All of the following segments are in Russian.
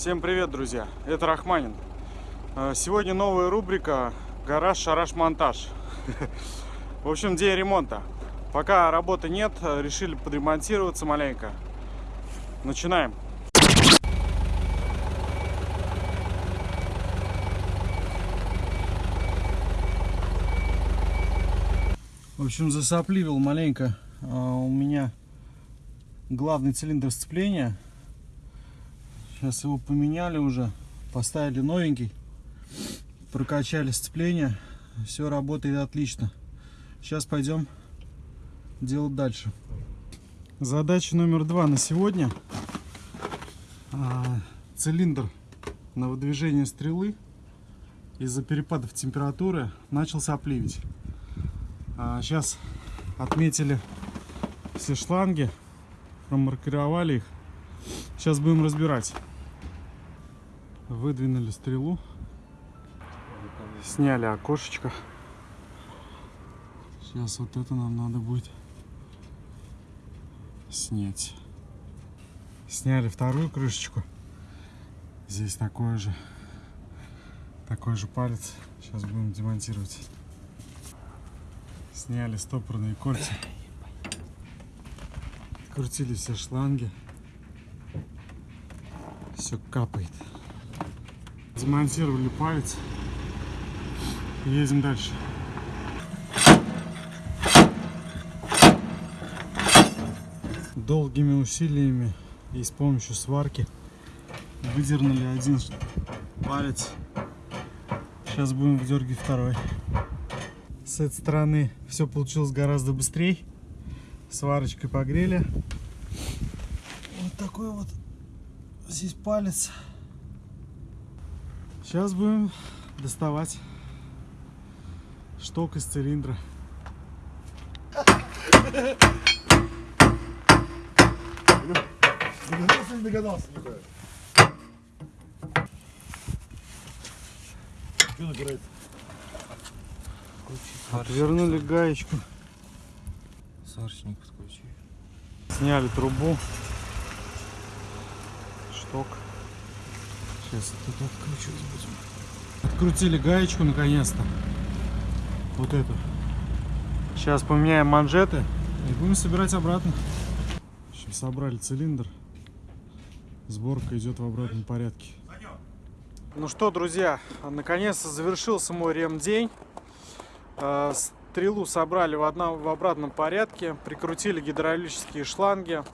Всем привет, друзья! Это Рахманин. Э, Сегодня новая рубрика «Гараж, шараш, монтаж». В общем, день ремонта. Пока работы нет, э, решили подремонтироваться маленько. Начинаем. В общем, засопливил маленько а, у меня главный цилиндр сцепления. Сейчас его поменяли уже, поставили новенький, прокачали сцепление, все работает отлично. Сейчас пойдем делать дальше. Задача номер два на сегодня. А, цилиндр на выдвижение стрелы из-за перепадов температуры начал сопливить. А, сейчас отметили все шланги, промаркировали их. Сейчас будем разбирать. Выдвинули стрелу, сняли окошечко. Сейчас вот это нам надо будет снять. Сняли вторую крышечку. Здесь такой же, такой же палец. Сейчас будем демонтировать. Сняли стопорные кольца. Крутили все шланги. Все капает. Демонтировали палец. Едем дальше. Долгими усилиями и с помощью сварки выдернули один палец. Сейчас будем выдергивать второй. С этой стороны все получилось гораздо быстрее. Сварочкой погрели. Вот такой вот здесь палец. Сейчас будем доставать шток из цилиндра. Догадался, не догадался, Николай. Что набирается? Отвернули гаечку. Сварочник подключи. Сняли трубу. Шток. Сейчас тут откручивать будем. Открутили гаечку наконец-то. Вот эту. Сейчас поменяем манжеты и будем собирать обратно. Общем, собрали цилиндр. Сборка идет в обратном порядке. Ну что, друзья, наконец-то завершился мой ремдень. Э, Стрелу собрали в, одном, в обратном порядке, прикрутили гидравлические шланги,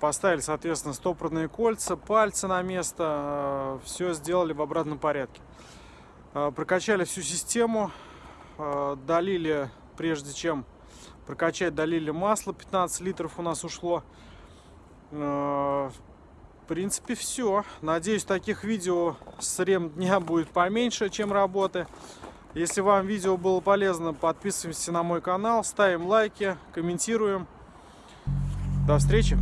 поставили, соответственно, стопорные кольца, пальцы на место, все сделали в обратном порядке. Э, Прокачали всю систему, э, долили, прежде чем прокачать, долили масло, 15 литров у нас ушло. Э, В принципе, все. Надеюсь, таких видео с рем дня будет поменьше, чем работы. Если вам видео было полезно, подписываемся на мой канал, ставим лайки, комментируем. До встречи!